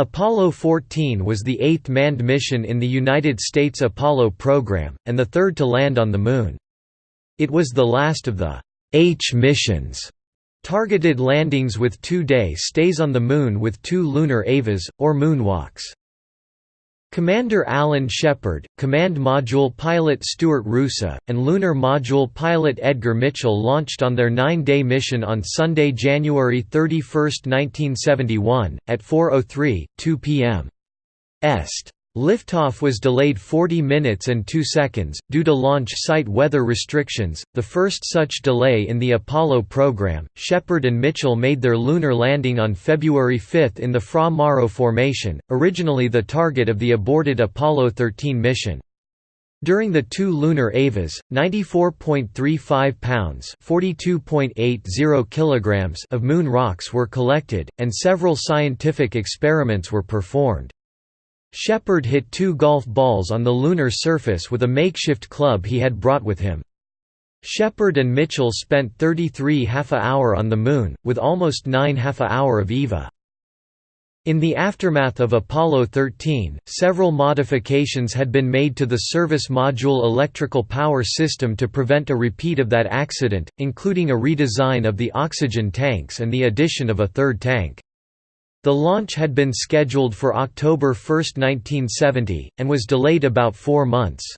Apollo 14 was the eighth manned mission in the United States Apollo program, and the third to land on the Moon. It was the last of the H missions, targeted landings with two-day stays on the Moon with two lunar EVAs, or moonwalks. Commander Alan Shepard, Command Module pilot Stuart Roosa, and Lunar Module pilot Edgar Mitchell launched on their nine-day mission on Sunday, January 31, 1971, at 4.03, 2 p.m. Est. Liftoff was delayed 40 minutes and 2 seconds, due to launch site weather restrictions, the first such delay in the Apollo program. Shepard and Mitchell made their lunar landing on February 5 in the Fra Mauro Formation, originally the target of the aborted Apollo 13 mission. During the two lunar EVAs, 94.35 pounds (42.80 kilograms) of moon rocks were collected, and several scientific experiments were performed. Shepard hit two golf balls on the lunar surface with a makeshift club he had brought with him. Shepard and Mitchell spent 33 half a hour on the Moon, with almost 9 half a hour of EVA. In the aftermath of Apollo 13, several modifications had been made to the service module electrical power system to prevent a repeat of that accident, including a redesign of the oxygen tanks and the addition of a third tank. The launch had been scheduled for October 1, 1970, and was delayed about four months.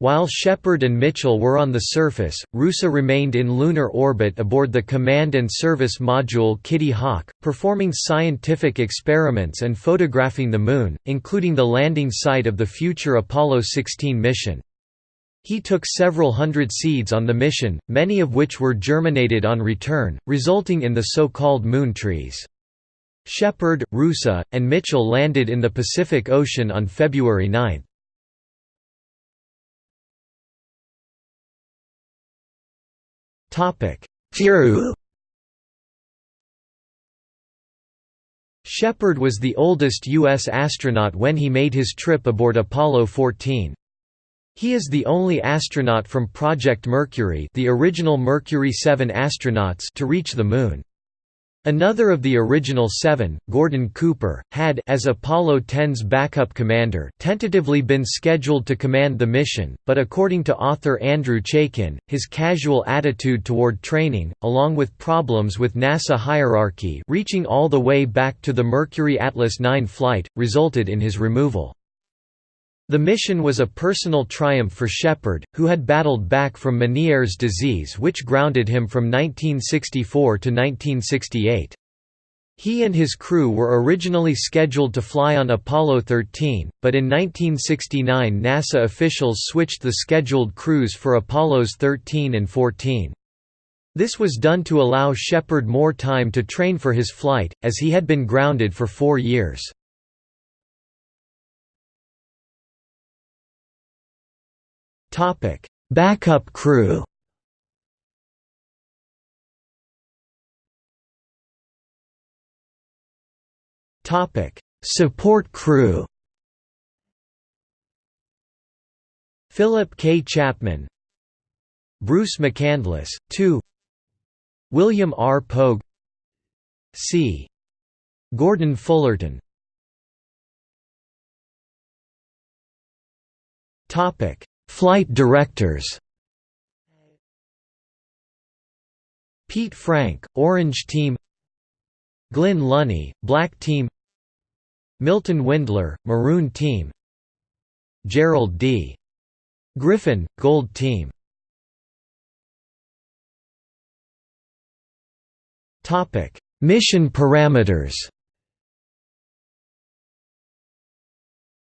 While Shepard and Mitchell were on the surface, Roosa remained in lunar orbit aboard the Command and Service Module Kitty Hawk, performing scientific experiments and photographing the Moon, including the landing site of the future Apollo 16 mission. He took several hundred seeds on the mission, many of which were germinated on return, resulting in the so-called moon trees. Shepard, Roosa, and Mitchell landed in the Pacific Ocean on February 9. Theroux Shepard was the oldest U.S. astronaut when he made his trip aboard Apollo 14. He is the only astronaut from Project Mercury the original Mercury 7 astronauts to reach the Moon. Another of the original seven, Gordon Cooper, had as Apollo 10's backup commander tentatively been scheduled to command the mission, but according to author Andrew Chaikin, his casual attitude toward training, along with problems with NASA hierarchy reaching all the way back to the Mercury Atlas 9 flight, resulted in his removal. The mission was a personal triumph for Shepard, who had battled back from Meniere's disease which grounded him from 1964 to 1968. He and his crew were originally scheduled to fly on Apollo 13, but in 1969 NASA officials switched the scheduled crews for Apollos 13 and 14. This was done to allow Shepard more time to train for his flight, as he had been grounded for four years. Topic: Backup crew. Topic: Support crew. Philip K. Chapman, Bruce McCandless, 2 William R. Pogue C. Gordon Fullerton Topic Flight directors. Pete Frank, Orange Team. Glynn Lunney, Black Team. Milton Windler, Maroon Team. Gerald D. Griffin, Gold Team. Mission parameters.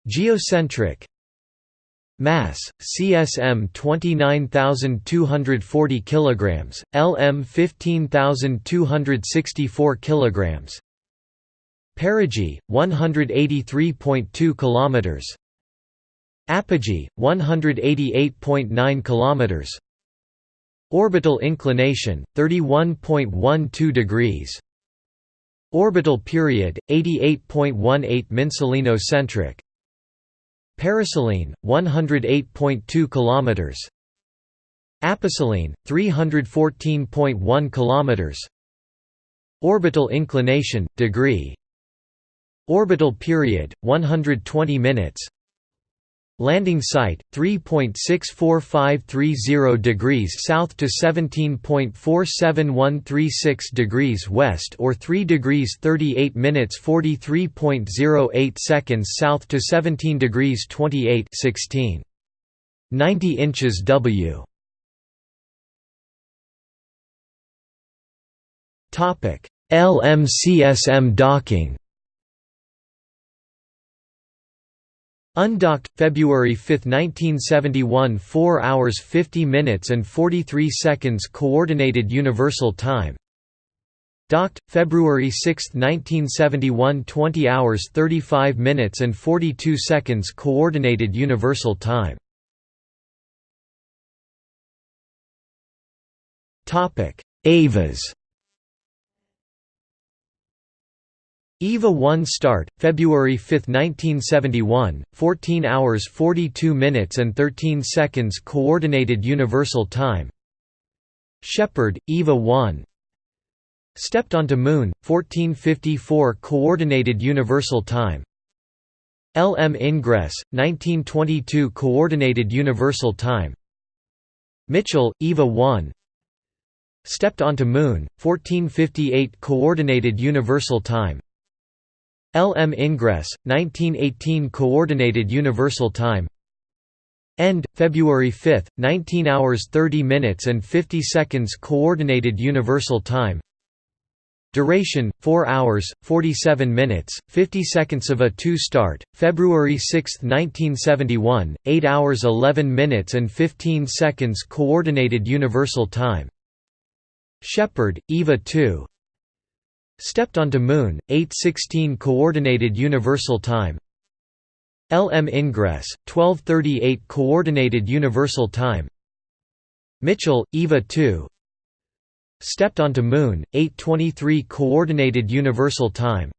Geocentric Mass: CSM 29240 kilograms, LM 15264 kilograms. Perigee 183.2 kilometers. Apogee 188.9 kilometers. Orbital inclination 31.12 degrees. Orbital period 88.18 Mensolino-centric Periselene 108.2 kilometers. Aposelene 314.1 kilometers. Orbital inclination degree. Orbital period 120 minutes Landing site 3.64530 degrees south to 17.47136 degrees west or 3 degrees 38 minutes 43.08 seconds south to 17 degrees 28 16 90 inches W. Topic. LMCSM docking Undocked, February 5, 1971 4 hours 50 minutes and 43 seconds Coordinated Universal Time. Docked, February 6, 1971 20 hours 35 minutes and 42 seconds Coordinated Universal Time. EVAs EVA 1 start, February 5, 1971, 14 hours 42 minutes and 13 seconds Coordinated Universal Time. Shepard, EVA 1 Stepped onto Moon, 1454 Coordinated Universal Time. LM Ingress, 1922 Coordinated Universal Time. Mitchell, EVA 1 Stepped onto Moon, 1458 Coordinated Universal Time LM Ingress, 1918 Coordinated Universal Time. End, February 5, 19 hours 30 minutes and 50 seconds Coordinated Universal Time. Duration, 4 hours, 47 minutes, 50 seconds of a 2 start, February 6, 1971, 8 hours 11 minutes and 15 seconds Coordinated Universal Time. Shepard, EVA 2 Stepped onto Moon, 8:16 Coordinated Universal Time. LM Ingress, 12:38 Coordinated Universal Time. Mitchell, Eva 2. Stepped onto Moon, 8:23 Coordinated Universal Time.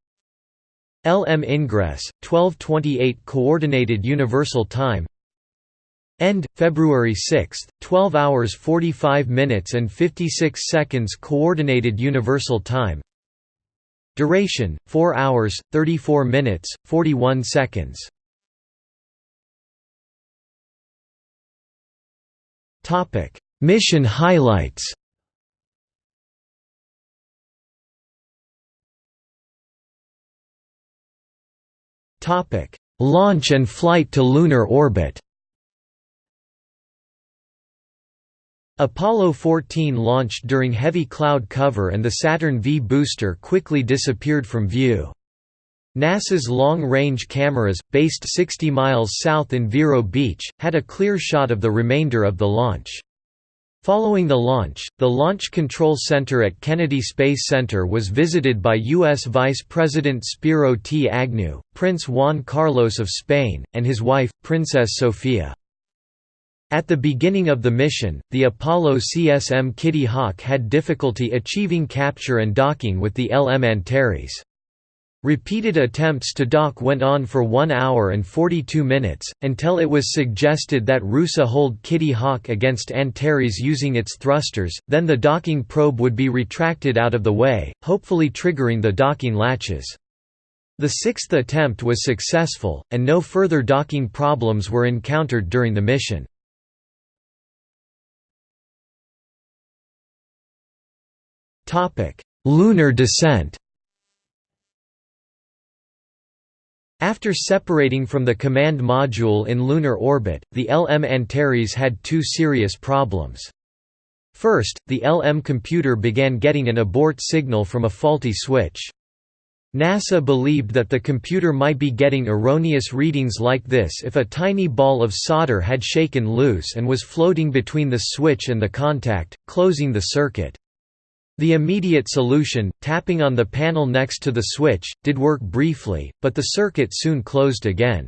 LM Ingress, 12:28 Coordinated Universal Time. End, February 6, 12 hours 45 minutes and 56 seconds Coordinated Universal Time Duration 4 hours 34 minutes 41 seconds. Topic. Mission highlights. Topic. Launch and flight to lunar orbit Apollo 14 launched during heavy cloud cover and the Saturn V booster quickly disappeared from view. NASA's long-range cameras, based 60 miles south in Vero Beach, had a clear shot of the remainder of the launch. Following the launch, the Launch Control Center at Kennedy Space Center was visited by U.S. Vice President Spiro T. Agnew, Prince Juan Carlos of Spain, and his wife, Princess Sofia. At the beginning of the mission, the Apollo CSM Kitty Hawk had difficulty achieving capture and docking with the LM Antares. Repeated attempts to dock went on for 1 hour and 42 minutes, until it was suggested that Roosa hold Kitty Hawk against Antares using its thrusters, then the docking probe would be retracted out of the way, hopefully triggering the docking latches. The sixth attempt was successful, and no further docking problems were encountered during the mission. Lunar descent After separating from the command module in lunar orbit, the LM Antares had two serious problems. First, the LM computer began getting an abort signal from a faulty switch. NASA believed that the computer might be getting erroneous readings like this if a tiny ball of solder had shaken loose and was floating between the switch and the contact, closing the circuit. The immediate solution, tapping on the panel next to the switch, did work briefly, but the circuit soon closed again.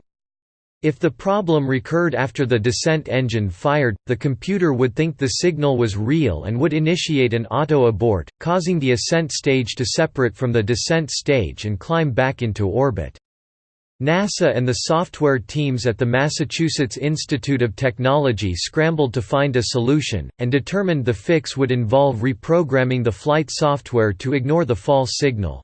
If the problem recurred after the descent engine fired, the computer would think the signal was real and would initiate an auto-abort, causing the ascent stage to separate from the descent stage and climb back into orbit. NASA and the software teams at the Massachusetts Institute of Technology scrambled to find a solution, and determined the fix would involve reprogramming the flight software to ignore the false signal.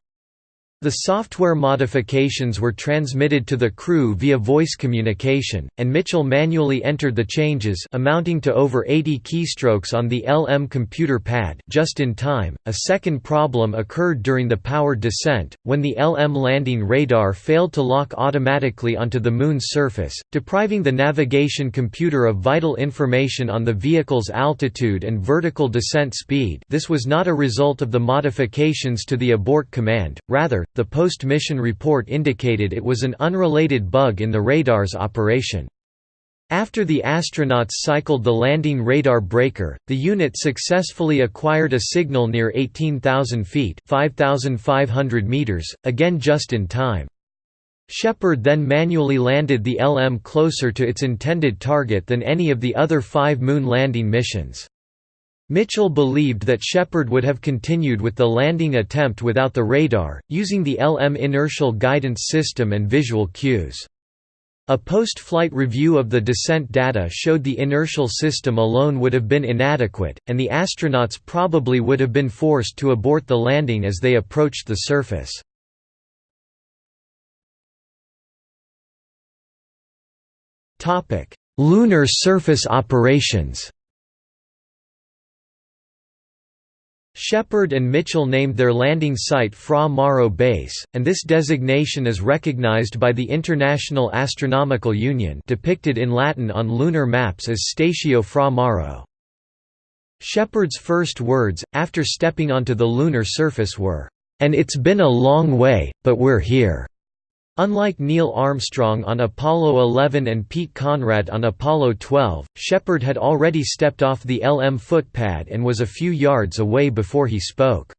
The software modifications were transmitted to the crew via voice communication, and Mitchell manually entered the changes amounting to over 80 keystrokes on the LM computer pad just in time. A second problem occurred during the powered descent, when the LM landing radar failed to lock automatically onto the Moon's surface, depriving the navigation computer of vital information on the vehicle's altitude and vertical descent speed this was not a result of the modifications to the abort command, rather, the post-mission report indicated it was an unrelated bug in the radar's operation. After the astronauts cycled the landing radar breaker, the unit successfully acquired a signal near 18,000 feet 5,500 meters, again just in time. Shepard then manually landed the LM closer to its intended target than any of the other five moon landing missions. Mitchell believed that Shepard would have continued with the landing attempt without the radar, using the LM inertial guidance system and visual cues. A post-flight review of the descent data showed the inertial system alone would have been inadequate, and the astronauts probably would have been forced to abort the landing as they approached the surface. Lunar surface operations Shepard and Mitchell named their landing site Fra Mauro Base, and this designation is recognized by the International Astronomical Union depicted in Latin on lunar maps as Statio Fra Mauro. Shepard's first words, after stepping onto the lunar surface were, "'And it's been a long way, but we're here'". Unlike Neil Armstrong on Apollo 11 and Pete Conrad on Apollo 12, Shepard had already stepped off the LM footpad and was a few yards away before he spoke.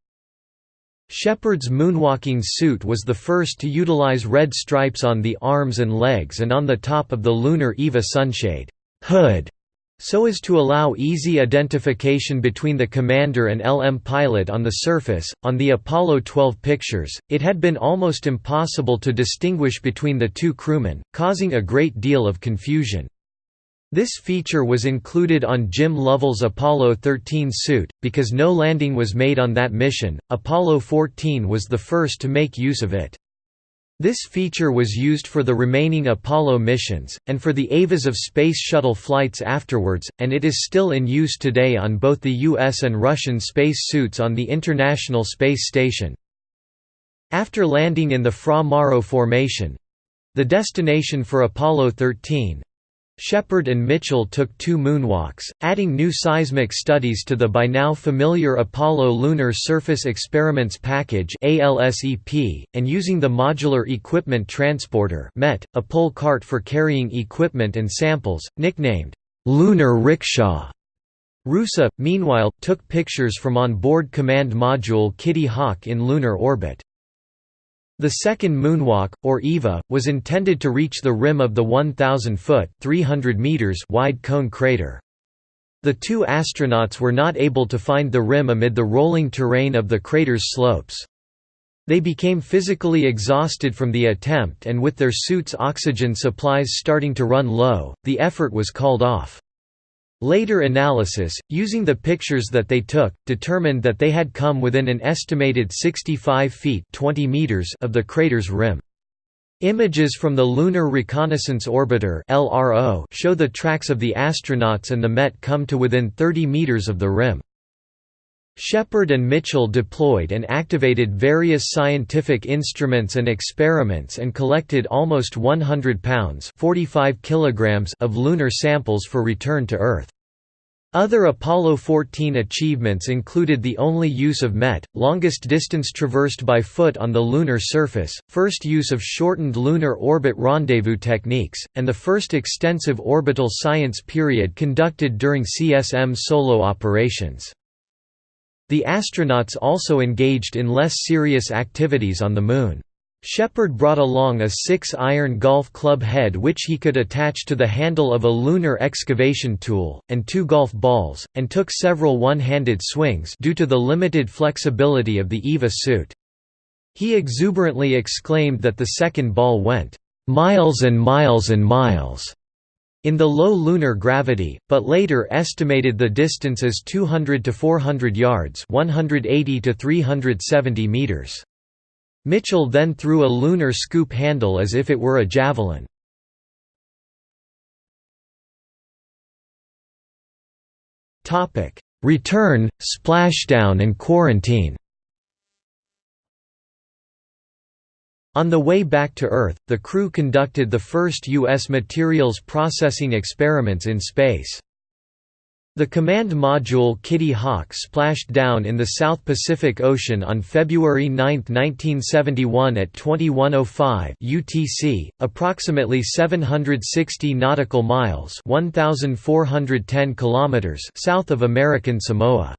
Shepard's moonwalking suit was the first to utilize red stripes on the arms and legs and on the top of the lunar EVA sunshade hood so as to allow easy identification between the commander and LM pilot on the surface, on the Apollo 12 pictures, it had been almost impossible to distinguish between the two crewmen, causing a great deal of confusion. This feature was included on Jim Lovell's Apollo 13 suit, because no landing was made on that mission, Apollo 14 was the first to make use of it. This feature was used for the remaining Apollo missions, and for the EVAs of Space Shuttle flights afterwards, and it is still in use today on both the US and Russian space suits on the International Space Station. After landing in the Fra Mauro Formation—the destination for Apollo 13, Shepard and Mitchell took two moonwalks, adding new seismic studies to the by now familiar Apollo Lunar Surface Experiments Package and using the Modular Equipment Transporter a pole cart for carrying equipment and samples, nicknamed, "'Lunar Rickshaw'". Roosa, meanwhile, took pictures from on-board command module Kitty Hawk in lunar orbit. The second moonwalk, or EVA, was intended to reach the rim of the 1,000-foot wide cone crater. The two astronauts were not able to find the rim amid the rolling terrain of the crater's slopes. They became physically exhausted from the attempt and with their suits' oxygen supplies starting to run low, the effort was called off. Later analysis, using the pictures that they took, determined that they had come within an estimated 65 feet 20 meters of the crater's rim. Images from the Lunar Reconnaissance Orbiter show the tracks of the astronauts and the MET come to within 30 meters of the rim. Shepard and Mitchell deployed and activated various scientific instruments and experiments and collected almost 100 pounds 45 kilograms of lunar samples for return to Earth. Other Apollo 14 achievements included the only use of MET, longest distance traversed by foot on the lunar surface, first use of shortened lunar orbit rendezvous techniques, and the first extensive orbital science period conducted during CSM solo operations. The astronauts also engaged in less serious activities on the Moon. Shepard brought along a six-iron golf club head which he could attach to the handle of a lunar excavation tool, and two golf balls, and took several one-handed swings due to the limited flexibility of the EVA suit. He exuberantly exclaimed that the second ball went, "...miles and miles and miles." In the low lunar gravity, but later estimated the distance as 200 to 400 yards 180 to 370 meters. Mitchell then threw a lunar scoop handle as if it were a javelin. Return, splashdown and quarantine On the way back to Earth, the crew conducted the first U.S. materials processing experiments in space. The command module Kitty Hawk splashed down in the South Pacific Ocean on February 9, 1971 at 2105 UTC, approximately 760 nautical miles, 1410 kilometers south of American Samoa.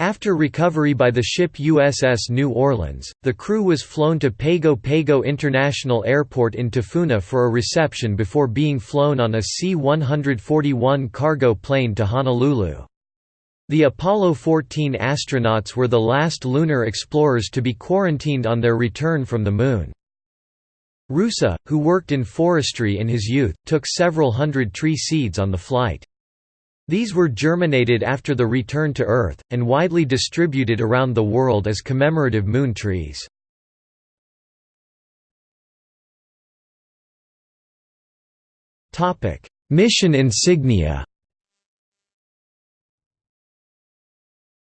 After recovery by the ship USS New Orleans, the crew was flown to Pago Pago International Airport in Tafuna for a reception before being flown on a C-141 cargo plane to Honolulu. The Apollo 14 astronauts were the last lunar explorers to be quarantined on their return from the Moon. Roosa, who worked in forestry in his youth, took several hundred tree seeds on the flight. These were germinated after the return to Earth, and widely distributed around the world as commemorative moon trees. Mission insignia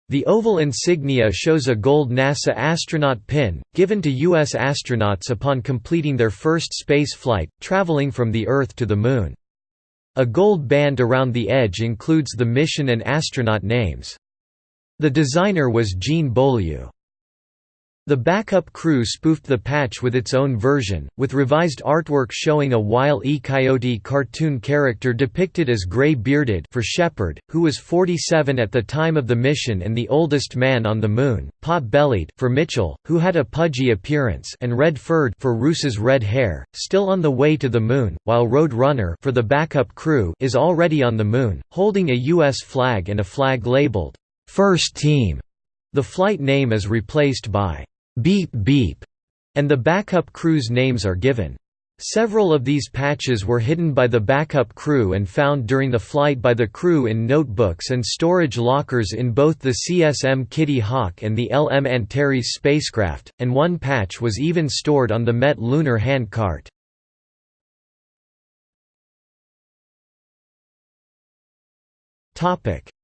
The oval insignia shows a gold NASA astronaut pin, given to U.S. astronauts upon completing their first space flight, traveling from the Earth to the Moon. A gold band around the edge includes the mission and astronaut names. The designer was Jean Beaulieu. The backup crew spoofed the patch with its own version, with revised artwork showing a Wile E. Coyote cartoon character depicted as gray-bearded for Shepard, who was 47 at the time of the mission and the oldest man on the Moon, pot-bellied for Mitchell, who had a pudgy appearance and red-furred for Roosa's red hair, still on the way to the Moon, while Road Runner for the backup crew is already on the Moon, holding a U.S. flag and a flag labeled, First Team. The flight name is replaced by beep beep, and the backup crew's names are given. Several of these patches were hidden by the backup crew and found during the flight by the crew in notebooks and storage lockers in both the CSM Kitty Hawk and the LM Antares spacecraft, and one patch was even stored on the Met lunar handcart.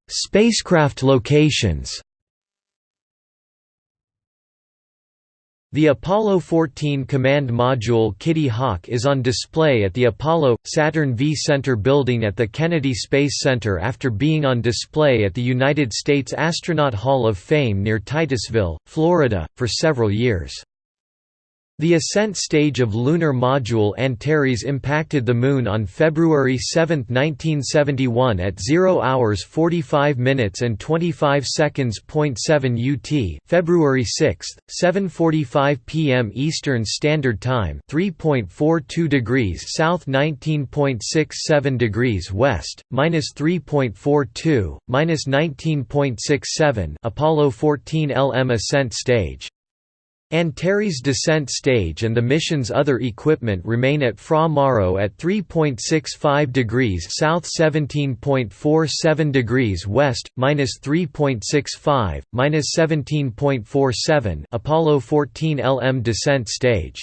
Spacecraft locations The Apollo 14 command module Kitty Hawk is on display at the Apollo – Saturn V Center building at the Kennedy Space Center after being on display at the United States Astronaut Hall of Fame near Titusville, Florida, for several years. The ascent stage of lunar module Antares impacted the Moon on February 7, 1971 at 0 hours 45 minutes and 25 seconds. 7 UT February 6, 7.45 p.m. Eastern Standard Time 3.42 degrees south 19.67 degrees west, minus 3.42, minus 19.67 Apollo 14 LM ascent stage Antares descent stage and the mission's other equipment remain at Fra Mauro at 3.65 degrees south 17.47 degrees west, minus 3.65, minus 17.47 Apollo 14 LM descent stage.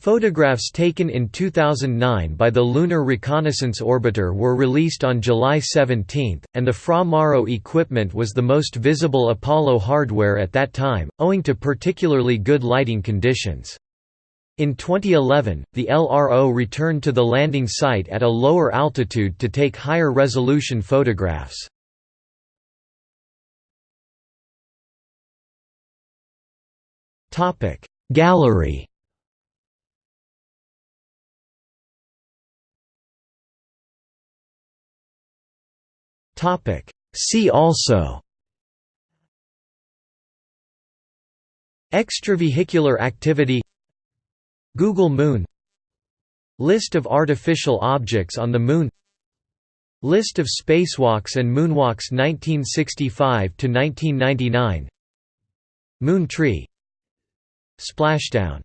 Photographs taken in 2009 by the Lunar Reconnaissance Orbiter were released on July 17, and the Fra Mauro equipment was the most visible Apollo hardware at that time, owing to particularly good lighting conditions. In 2011, the LRO returned to the landing site at a lower altitude to take higher resolution photographs. Gallery Topic. See also Extravehicular activity Google Moon List of artificial objects on the Moon List of spacewalks and moonwalks 1965–1999 Moon tree Splashdown